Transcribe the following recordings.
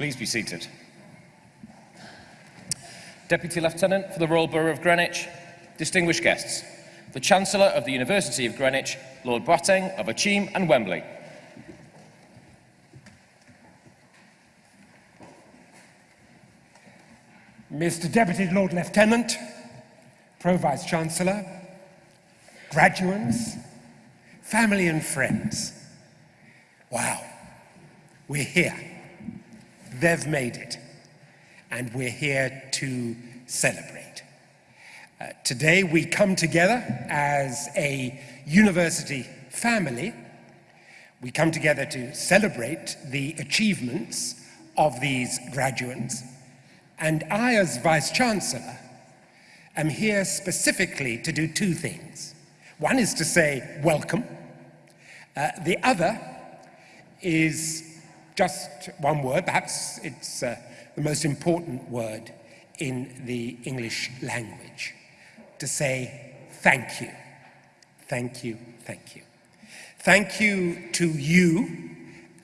Please be seated. Deputy Lieutenant for the Royal Borough of Greenwich, distinguished guests, the Chancellor of the University of Greenwich, Lord Boateng of Akyem and Wembley, Mr Deputy Lord Lieutenant, Pro-Vice Chancellor, graduates, family and friends. Wow, we're here. They've made it. And we're here to celebrate. Uh, today we come together as a university family. We come together to celebrate the achievements of these graduates and I, as Vice Chancellor, am here specifically to do two things. One is to say welcome. Uh, the other is just one word, perhaps it's uh, the most important word in the English language, to say thank you. Thank you, thank you. Thank you to you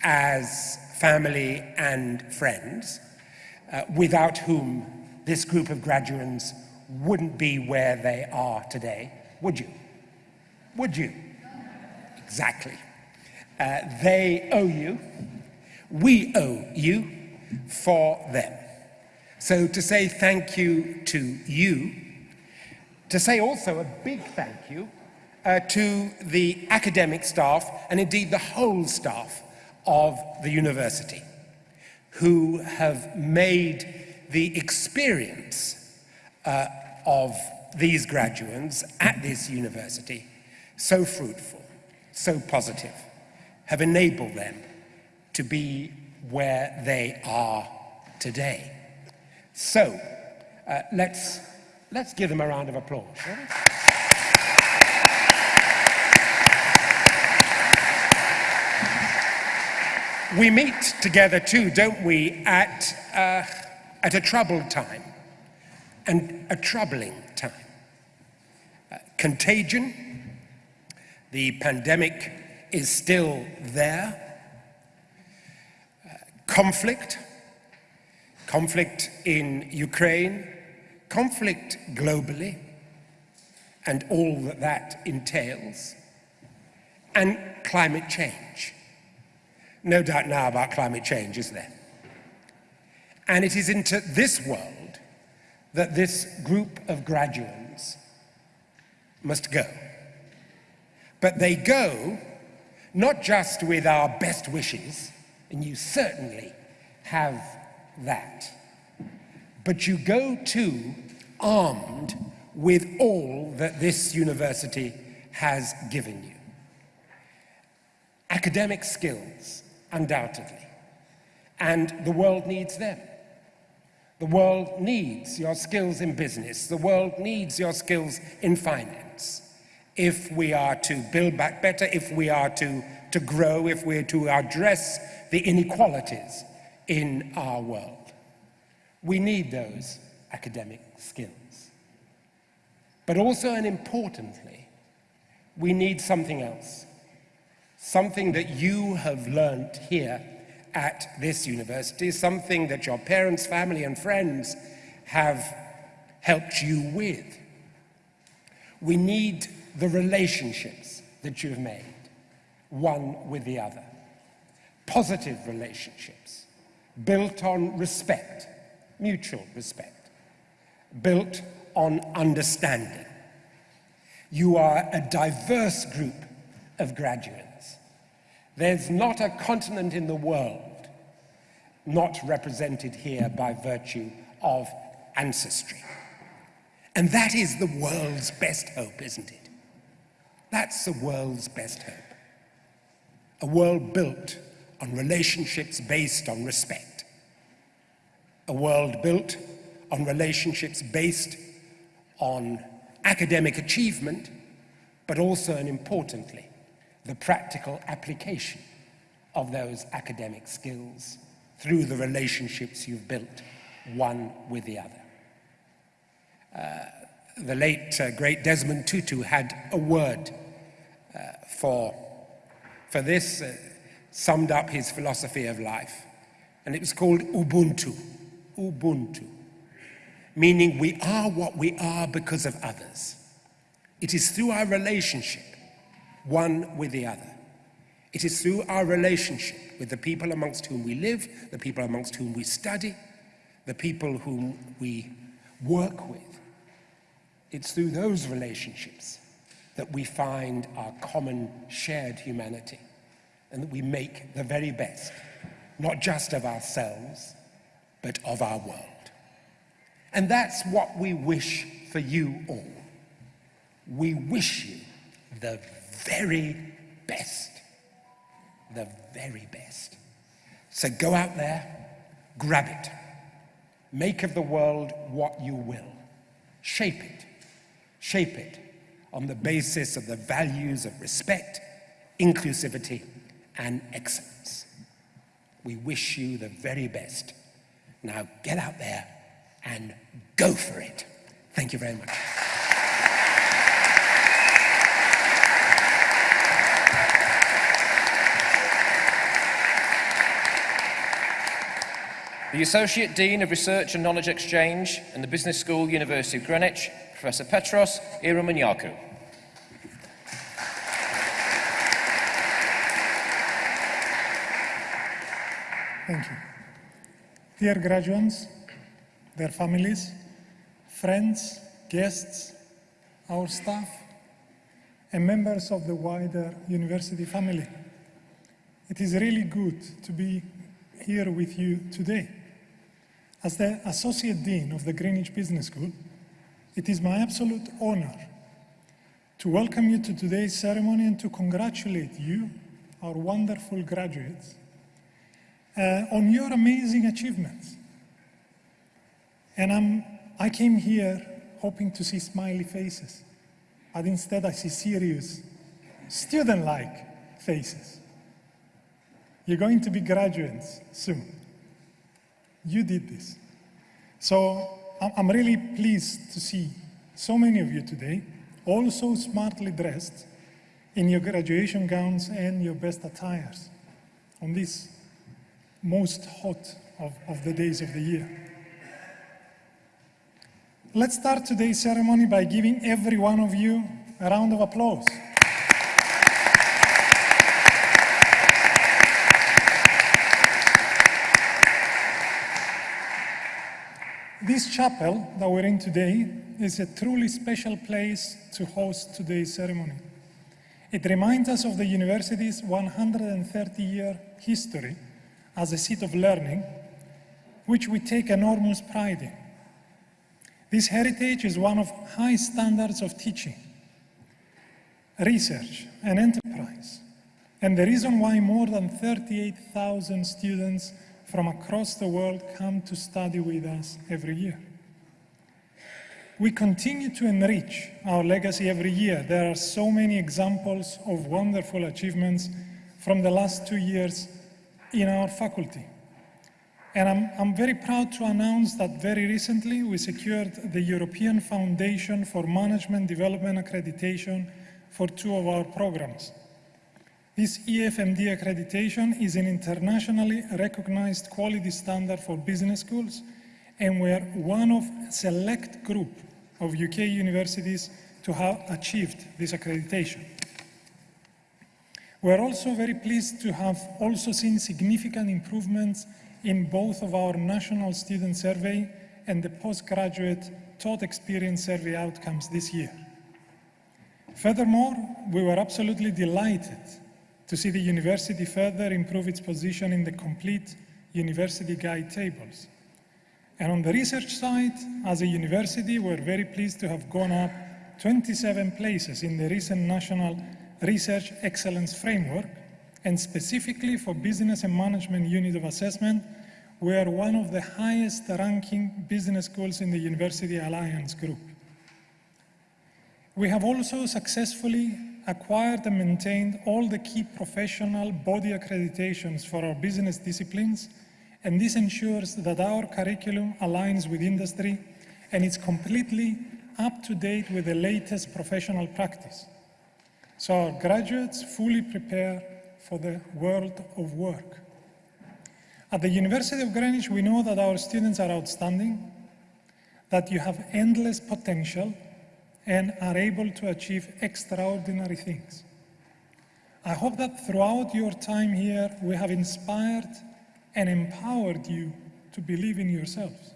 as family and friends uh, without whom this group of graduates wouldn't be where they are today, would you? Would you? Exactly. Uh, they owe you, we owe you for them. So to say thank you to you, to say also a big thank you uh, to the academic staff and indeed the whole staff of the university who have made the experience uh, of these graduates at this university so fruitful, so positive, have enabled them to be where they are today. So, uh, let's, let's give them a round of applause, We meet together too, don't we, at, uh, at a troubled time and a troubling time. Uh, contagion, the pandemic is still there. Conflict, conflict in Ukraine, conflict globally, and all that that entails, and climate change no doubt now about climate change, is there? And it is into this world that this group of graduates must go. But they go not just with our best wishes, and you certainly have that, but you go too armed with all that this university has given you. Academic skills, undoubtedly. And the world needs them. The world needs your skills in business. The world needs your skills in finance. If we are to build back better, if we are to, to grow, if we're to address the inequalities in our world. We need those academic skills. But also and importantly, we need something else something that you have learnt here at this university, something that your parents, family and friends have helped you with. We need the relationships that you've made, one with the other. Positive relationships, built on respect, mutual respect, built on understanding. You are a diverse group of graduates. There's not a continent in the world not represented here by virtue of ancestry. And that is the world's best hope, isn't it? That's the world's best hope. A world built on relationships based on respect. A world built on relationships based on academic achievement, but also and importantly, the practical application of those academic skills through the relationships you've built one with the other. Uh, the late uh, great Desmond Tutu had a word uh, for, for this, uh, summed up his philosophy of life. and it was called Ubuntu. Ubuntu. Meaning we are what we are because of others. It is through our relationship, one with the other. It is through our relationship with the people amongst whom we live, the people amongst whom we study, the people whom we work with. It's through those relationships that we find our common shared humanity and that we make the very best, not just of ourselves, but of our world. And that's what we wish for you all. We wish you the very best. The very best. So go out there, grab it. Make of the world what you will. Shape it. Shape it on the basis of the values of respect, inclusivity, and excellence. We wish you the very best. Now get out there and go for it. Thank you very much. The Associate Dean of Research and Knowledge Exchange in the Business School, University of Greenwich, Professor Petros Ieromonachou. Thank you. Dear graduates, their families, friends, guests, our staff, and members of the wider university family. It is really good to be here with you today. As the Associate Dean of the Greenwich Business School, it is my absolute honor to welcome you to today's ceremony and to congratulate you, our wonderful graduates, Uh, on your amazing achievements. And I'm, I came here hoping to see smiley faces, but instead I see serious, student-like faces. You're going to be graduates soon. You did this. So I'm really pleased to see so many of you today, all so smartly dressed in your graduation gowns and your best attires on this most hot of, of the days of the year. Let's start today's ceremony by giving every one of you a round of applause. This chapel that we're in today is a truly special place to host today's ceremony. It reminds us of the university's 130-year history as a seat of learning, which we take enormous pride in. This heritage is one of high standards of teaching, research, and enterprise, and the reason why more than 38,000 students from across the world come to study with us every year. We continue to enrich our legacy every year. There are so many examples of wonderful achievements from the last two years in our faculty. And I'm, I'm, very proud to announce that very recently we secured the European Foundation for Management Development Accreditation for two of our programs. This EFMD accreditation is an internationally recognized quality standard for business schools, and we're one of a select group of UK universities to have achieved this accreditation. We're also very pleased to have also seen significant improvements in both of our national student survey and the postgraduate taught experience survey outcomes this year. Furthermore, we were absolutely delighted to see the university further improve its position in the complete university guide tables. And on the research side, as a university, we're very pleased to have gone up 27 places in the recent National Research Excellence Framework, and specifically for Business and Management Unit of Assessment, we are one of the highest ranking business schools in the University Alliance Group. We have also successfully acquired and maintained all the key professional body accreditations for our business disciplines, and this ensures that our curriculum aligns with industry and is completely up to date with the latest professional practice so our graduates fully prepare for the world of work. At the University of Greenwich, we know that our students are outstanding, that you have endless potential and are able to achieve extraordinary things. I hope that throughout your time here, we have inspired and empowered you to believe in yourselves.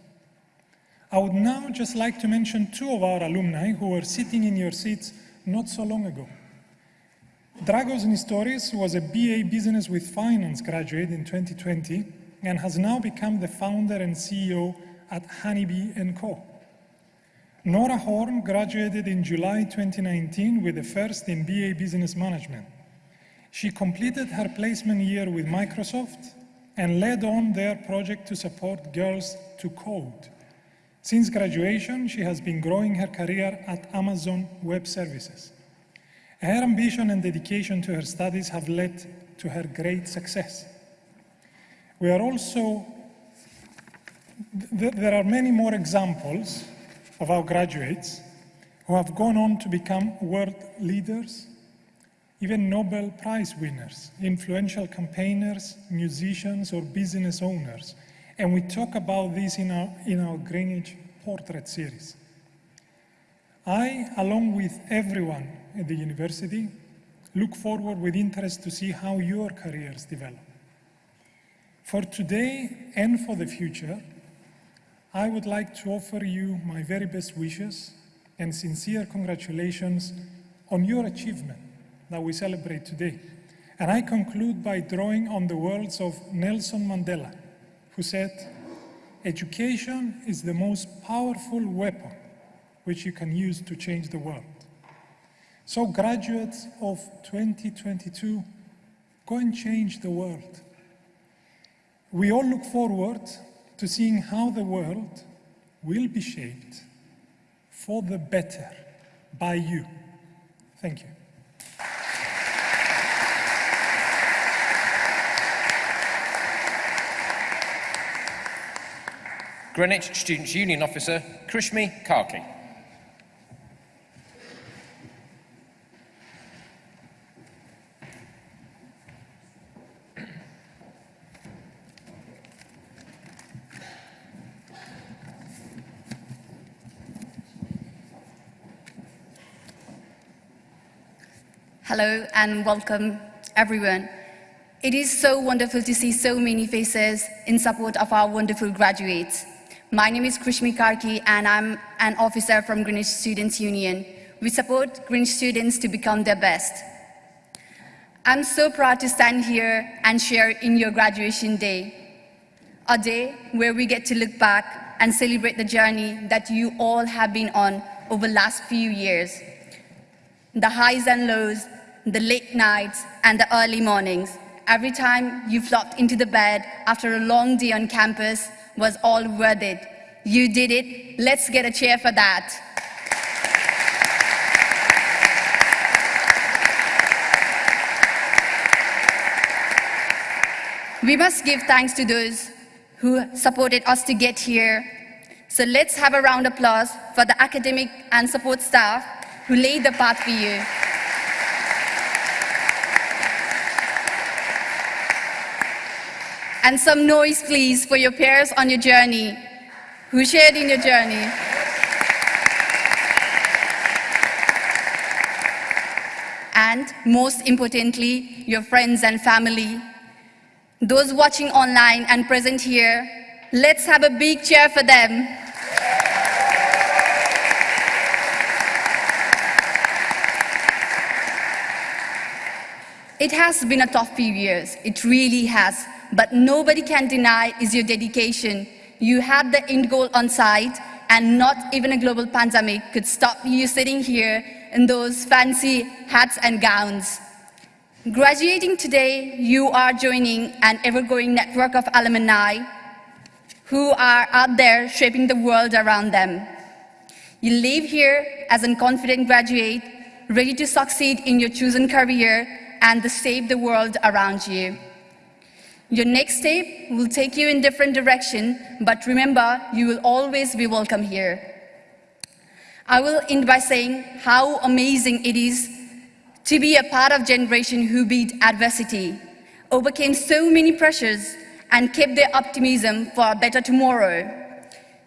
I would now just like to mention two of our alumni who were sitting in your seats not so long ago. Dragos Nistoris was a BA Business with Finance graduate in 2020 and has now become the founder and CEO at Honeybee & Co. Nora Horn graduated in July 2019 with a first in BA Business Management. She completed her placement year with Microsoft and led on their project to support girls to code. Since graduation, she has been growing her career at Amazon Web Services. Her ambition and dedication to her studies have led to her great success. We are also, th there are many more examples of our graduates who have gone on to become world leaders, even Nobel Prize winners, influential campaigners, musicians, or business owners. And we talk about this in our, in our Greenwich Portrait series. I, along with everyone at the university, look forward with interest to see how your careers develop. For today and for the future, I would like to offer you my very best wishes and sincere congratulations on your achievement that we celebrate today. And I conclude by drawing on the words of Nelson Mandela, who said, education is the most powerful weapon which you can use to change the world. So graduates of 2022, go and change the world. We all look forward to seeing how the world will be shaped for the better by you. Thank you. Greenwich Students' Union Officer, Krishmi Karki. Hello and welcome, everyone. It is so wonderful to see so many faces in support of our wonderful graduates. My name is Krishmi Karki and I'm an officer from Greenwich Students' Union. We support Greenwich students to become their best. I'm so proud to stand here and share in your graduation day, a day where we get to look back and celebrate the journey that you all have been on over the last few years. The highs and lows, the late nights and the early mornings. Every time you flopped into the bed after a long day on campus was all worth it. You did it. Let's get a cheer for that. We must give thanks to those who supported us to get here. So let's have a round of applause for the academic and support staff who laid the path for you. And some noise, please, for your peers on your journey, who shared in your journey. And most importantly, your friends and family. Those watching online and present here, let's have a big cheer for them. It has been a tough few years. It really has. But nobody can deny is your dedication. You had the end goal on sight, and not even a global pandemic could stop you sitting here in those fancy hats and gowns. Graduating today, you are joining an ever-growing network of alumni who are out there shaping the world around them. You leave here as a confident graduate, ready to succeed in your chosen career and to save the world around you. Your next step will take you in different direction, but remember, you will always be welcome here. I will end by saying how amazing it is to be a part of generation who beat adversity, overcame so many pressures, and kept their optimism for a better tomorrow.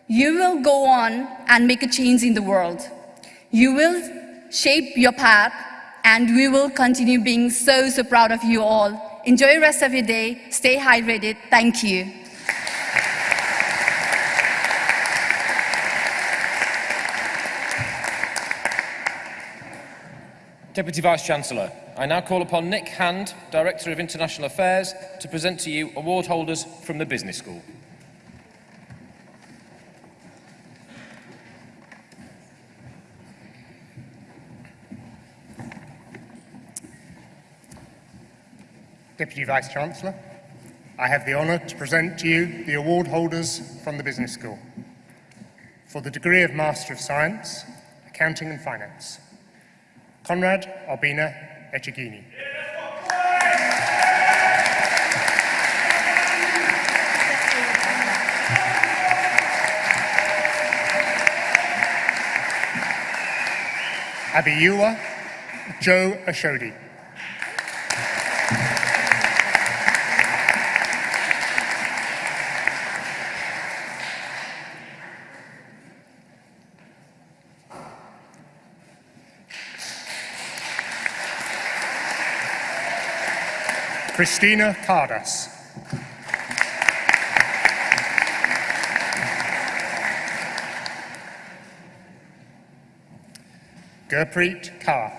You will go on and make a change in the world. You will shape your path, and we will continue being so, so proud of you all. Enjoy the rest of your day. Stay hydrated. Thank you. Deputy Vice-Chancellor, I now call upon Nick Hand, Director of International Affairs, to present to you award holders from the Business School. Deputy Vice-Chancellor, I have the honour to present to you the award holders from the Business School for the degree of Master of Science, Accounting and Finance. Conrad Albina Echegini. Abiyua Joe Ashodi. Christina Cardas. Gurpreet Kaur.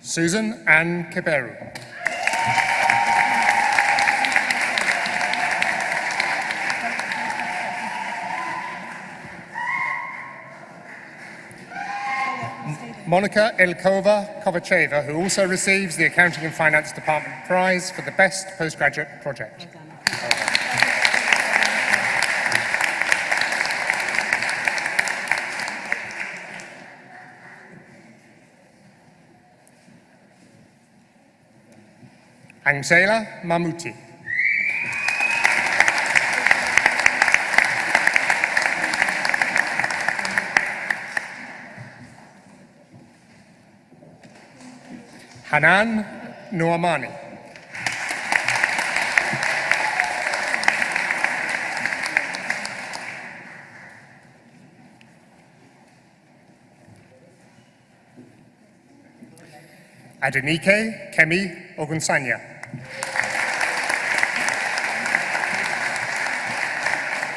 Susan Ann Kiberu. Monica Ilkova Kovacheva, who also receives the Accounting and Finance Department Prize for the Best Postgraduate Project. Angela Mamuti. Hanan Noamani. Adenike Kemi Ogunsanya.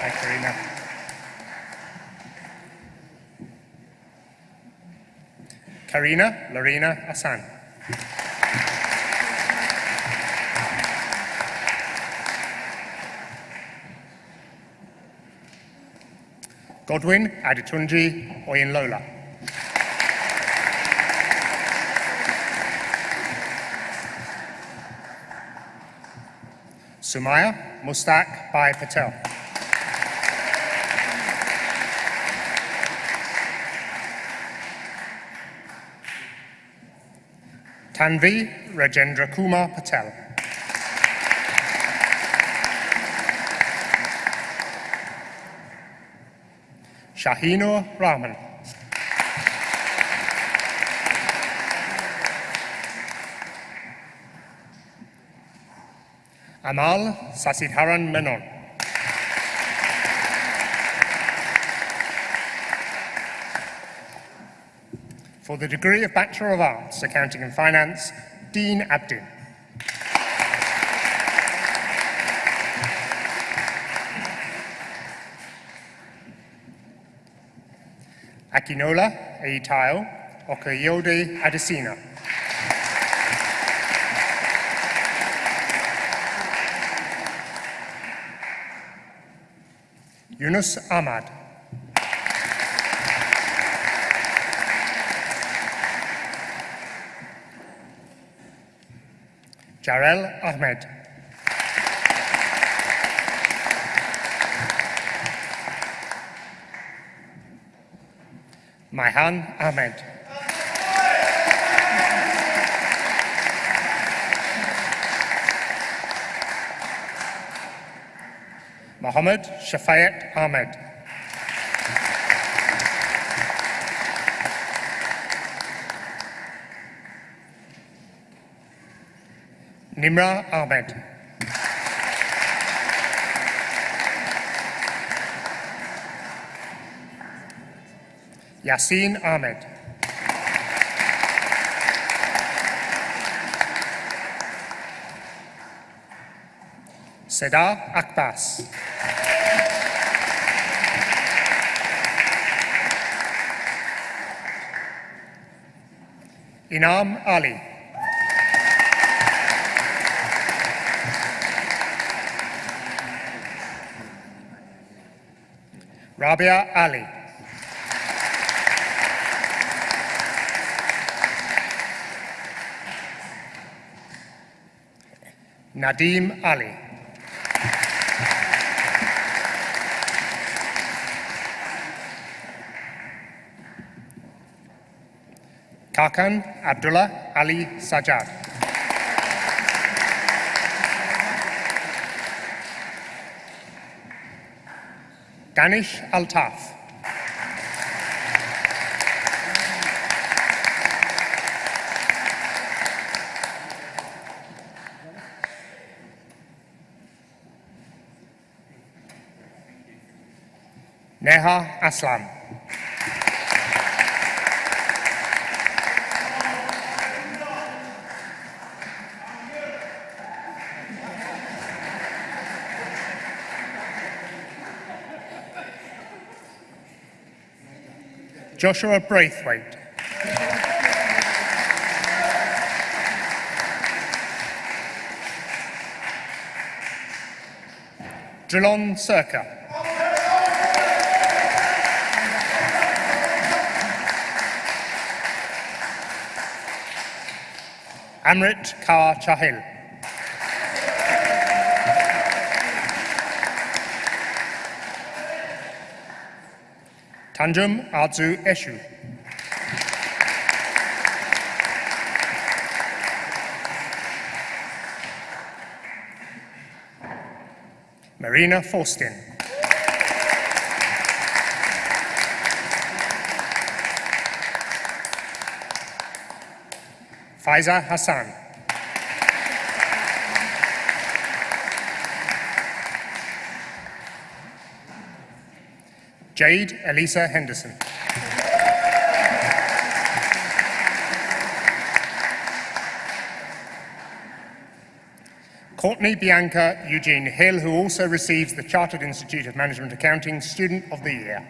Hi, Karina. Karina Lorena Asan. Godwin Adetunji Oyinlola. Sumaya Mustak Bai Patel. Tanvi Rajendra Kumar Patel. Shahinur Rahman. Amal Sasidharan Menon. For the degree of Bachelor of Arts, Accounting and Finance, Dean Abdin. Akinola Eitayo Okayode Adesina. Yunus Ahmad. Jarel Ahmed. Maihan Ahmed. Mohammed Shafayat Ahmed. Nimra Ahmed. Yasin Ahmed. Seda Akbas. Inam Ali. Rabia Ali. Nadim Ali. Kakan Abdullah Ali Sajad. Danish Altaf. Neha Aslam. Joshua Braithwaite. Drillon Circa. Amrit Kaur Chahil. Tanjum Arzu Eshu. Marina Forstin. Faiza Hassan. Jade Elisa Henderson. Courtney Bianca Eugene Hill, who also receives the Chartered Institute of Management Accounting Student of the Year.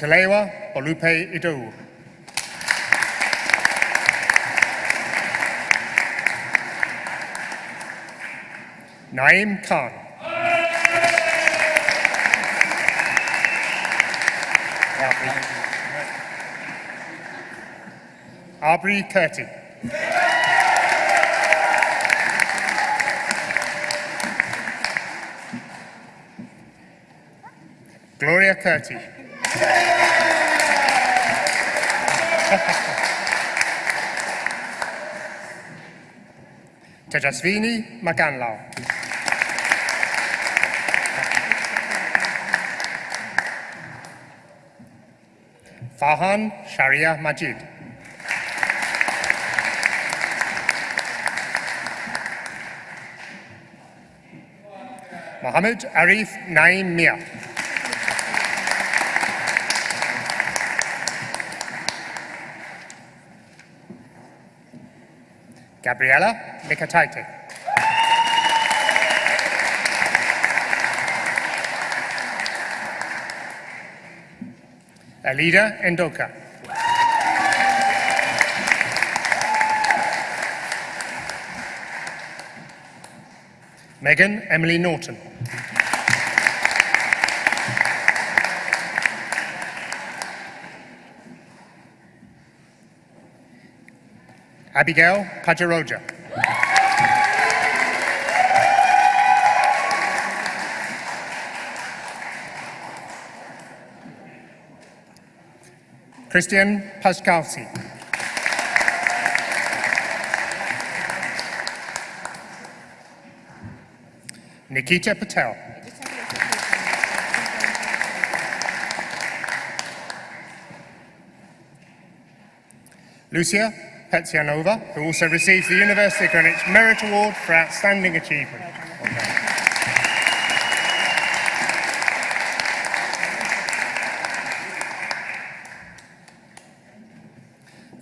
Olutalewa Olupe Idowu. Naim Khan. Aubrey Curti. Gloria Curti. Tejasvini Maganlao. Fahan Sharia Majid. Mohammed Arif Naim Mia. Gabriela Mikataite. Alida Endoka. Megan Emily Norton. Abigail Kajaroja. Christian Paskowski. Nikita Patel. Lucia Petsianova, who also receives the University of Greenwich Merit Award for Outstanding Achievement.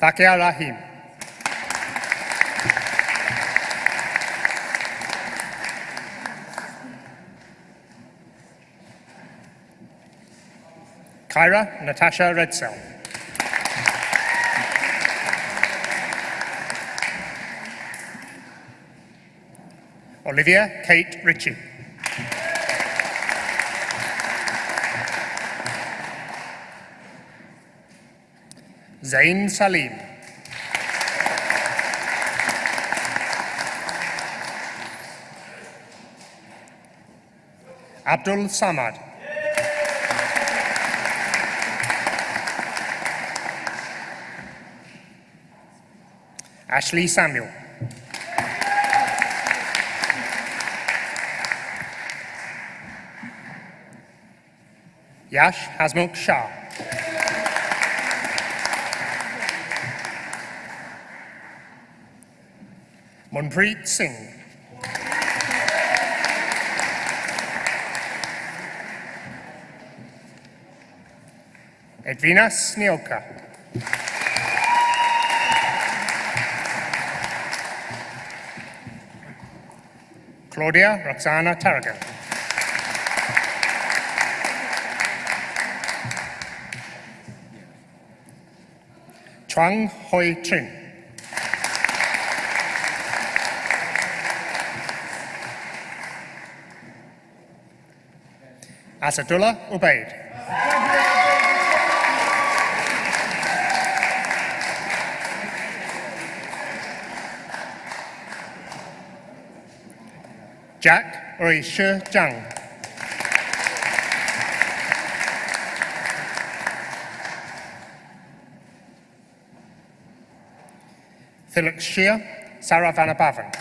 Done. Rahim. Kyra Natasha Redsell. Olivia Kate Ritchie. Zain Salim. Abdul Samad. Ashley Samuel. Yash Hasmukh Shah. Manpreet Singh. Edwina Snielka. Claudia Roxana Tarragon. Chuang Hoi Trin. Asadullah Ubaid. Jack Oi Shi Zhang. Philip Shia Sarah Vanapavan.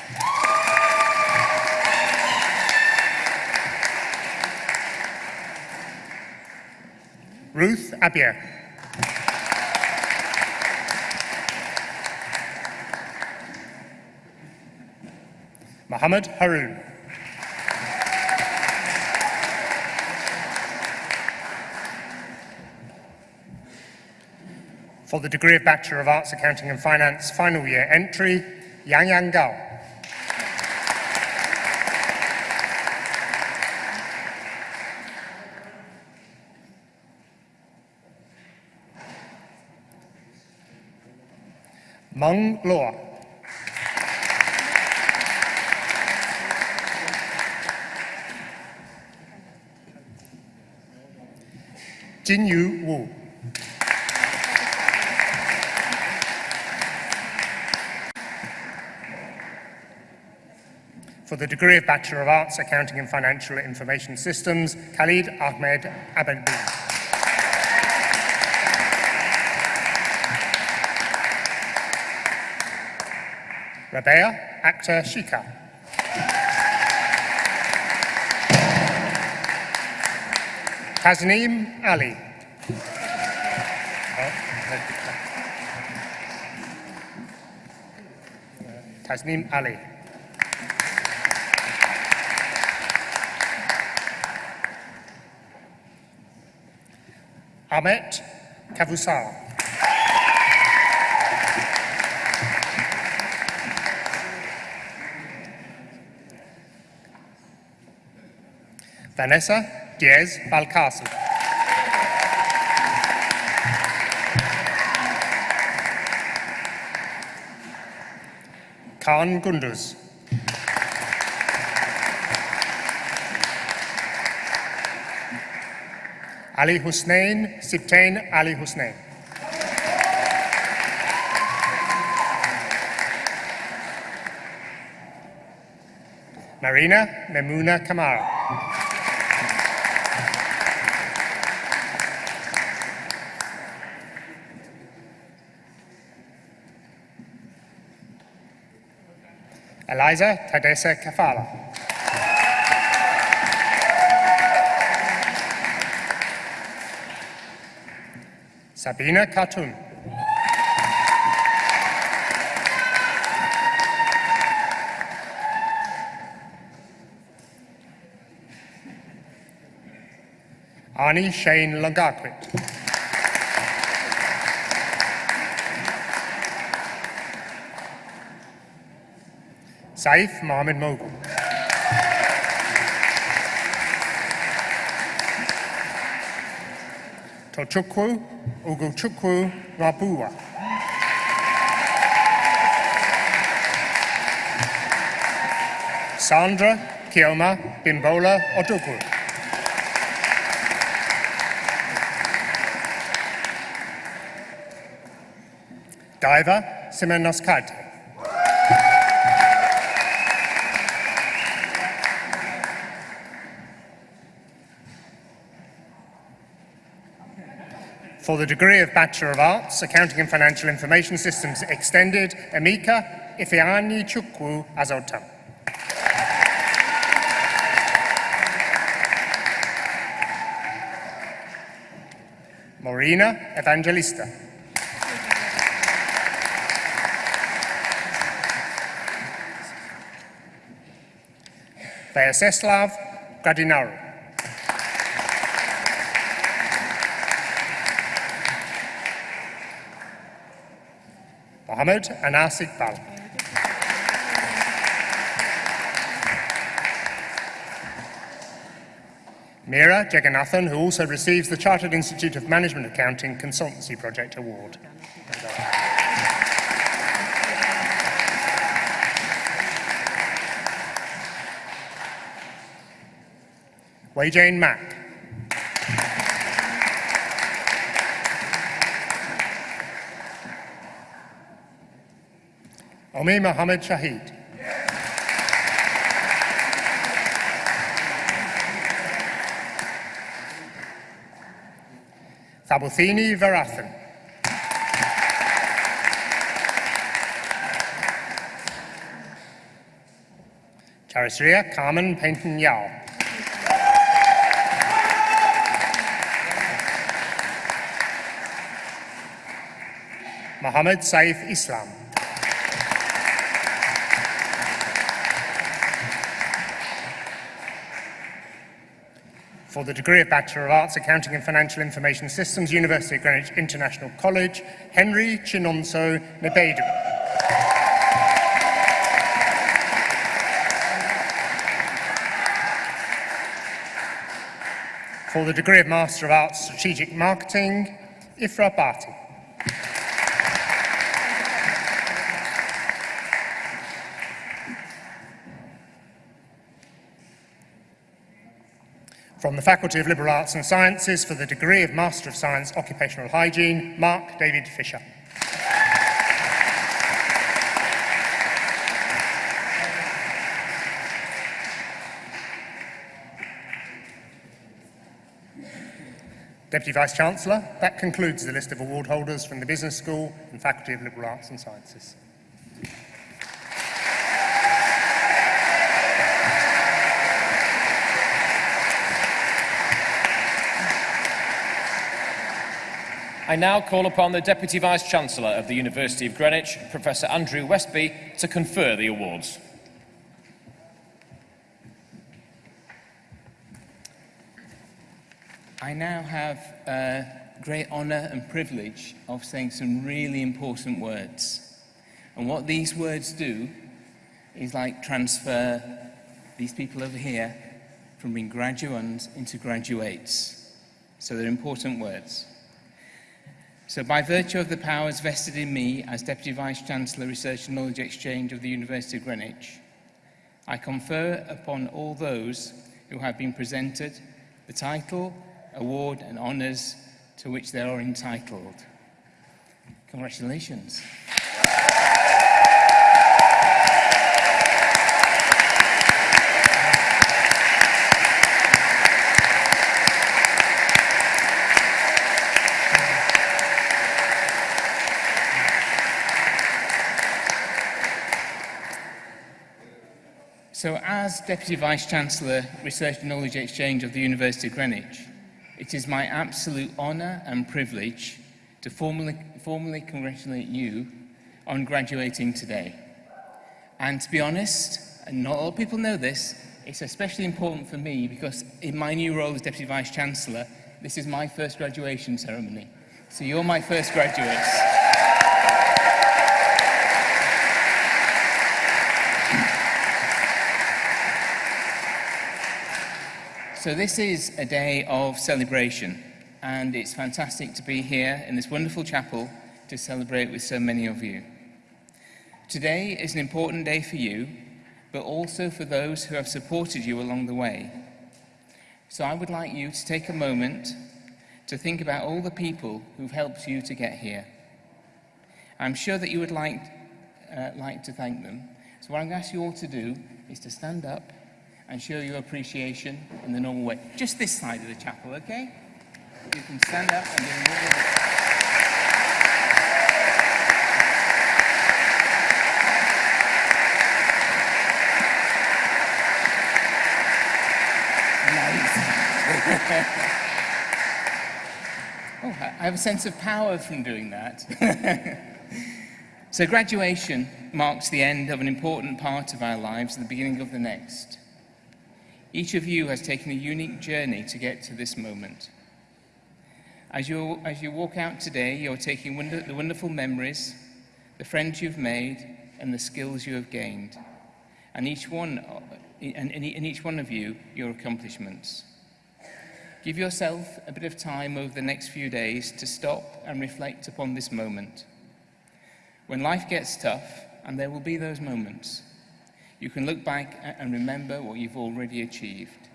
Ruth Abia. Muhammad Haroon. For the degree of Bachelor of Arts, Accounting and Finance final year entry, Yang Yang Gao. Meng Law. Jin Yu Wu. For the degree of Bachelor of Arts, Accounting and Financial Information Systems, Khalid Ahmed Abedbi. Rabea Akhtar Shika. Tasneem Ali. Oh, Tasneem Ali. Ahmet Kavusar. Vanessa Diaz Balcasi. Khan Gunduz. Ali Hussein Sibtain Ali Hussein. Marina Memuna Kamara. Eliza Tadesa Kafala. Sabina Khatun. Ani Shane Lagakwi. Saif Mohammed Mogul. Chukwu, Tochukwu Ogochukwu Rabua. Sandra Kioma Bimbola Odukwu. Diver Simenoskite. For the degree of Bachelor of Arts, Accounting and Financial Information Systems Extended, Emika Ifeanyi Chukwu Azotam. Morena Evangelista. Vyacheslav Gradinaru. Mohammed Anas Iqbal. Meera Jagannathan, who also receives the Chartered Institute of Management Accounting Consultancy Project Award. Wei Jane Mack. Omi Mohammed Shahid. Thabuthini Varathan. Charisria Carmen Painton Yao. Mohammed Saif Islam. For the degree of Bachelor of Arts, Accounting and Financial Information Systems, University of Greenwich International College, Henry Chinonso Nebedu. For the degree of Master of Arts, Strategic Marketing, Ifra Bhatti. From the Faculty of Liberal Arts and Sciences for the degree of Master of Science Occupational Hygiene, Mark David Fisher. Deputy Vice-Chancellor, that concludes the list of award holders from the Business School and Faculty of Liberal Arts and Sciences. I now call upon the Deputy Vice-Chancellor of the University of Greenwich, Professor Andrew Westby, to confer the awards. I now have uh, great honour and privilege of saying some really important words. And what these words do is like transfer these people over here from being graduands into graduates. So they're important words. So by virtue of the powers vested in me as Deputy Vice-Chancellor Research and Knowledge Exchange of the University of Greenwich, I confer upon all those who have been presented the title, award and honours to which they are entitled. Congratulations. As Deputy Vice-Chancellor, Research and Knowledge Exchange of the University of Greenwich, it is my absolute honour and privilege to formally, formally congratulate you on graduating today. And to be honest, and not all people know this, it's especially important for me because in my new role as Deputy Vice-Chancellor, this is my first graduation ceremony. So you're my first graduates. So this is a day of celebration, and it's fantastic to be here in this wonderful chapel to celebrate with so many of you. Today is an important day for you, but also for those who have supported you along the way. So I would like you to take a moment to think about all the people who've helped you to get here. I'm sure that you would like, uh, like to thank them. So what I'm going to ask you all to do is to stand up and show your appreciation in the normal way. Just this side of the chapel, okay? You can stand up and do way. Oh, I have a sense of power from doing that. so, graduation marks the end of an important part of our lives and the beginning of the next. Each of you has taken a unique journey to get to this moment. As you, as you walk out today, you're taking wonder, the wonderful memories, the friends you've made, and the skills you have gained. And each one, and, and each one of you, your accomplishments. Give yourself a bit of time over the next few days to stop and reflect upon this moment. When life gets tough, and there will be those moments, you can look back and remember what you've already achieved.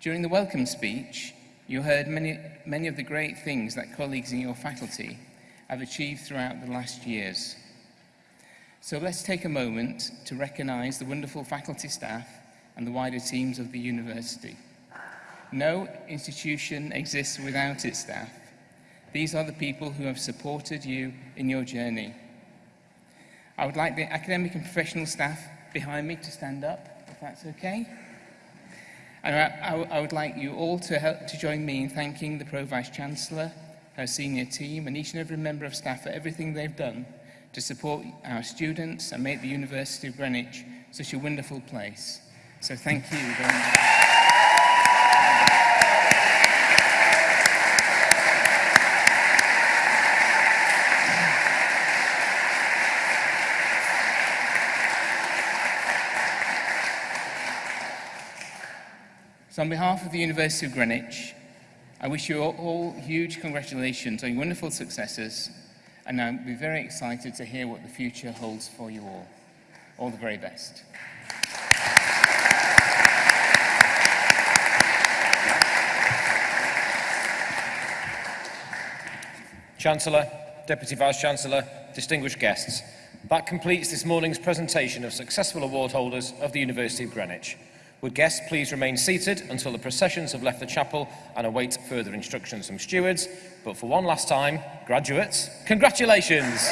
During the welcome speech, you heard many, many of the great things that colleagues in your faculty have achieved throughout the last years. So let's take a moment to recognise the wonderful faculty staff and the wider teams of the university. No institution exists without its staff. These are the people who have supported you in your journey. I would like the academic and professional staff behind me to stand up, if that's okay. And I, I, I would like you all to help to join me in thanking the Pro Vice Chancellor, her senior team and each and every member of staff for everything they've done to support our students and make the University of Greenwich such a wonderful place. So thank you very much. So on behalf of the University of Greenwich, I wish you all, huge congratulations on your wonderful successes, and I'll be very excited to hear what the future holds for you all. All the very best. Chancellor, Deputy Vice-Chancellor, distinguished guests, that completes this morning's presentation of successful award holders of the University of Greenwich. Would guests please remain seated until the processions have left the chapel and await further instructions from stewards. But for one last time, graduates, congratulations!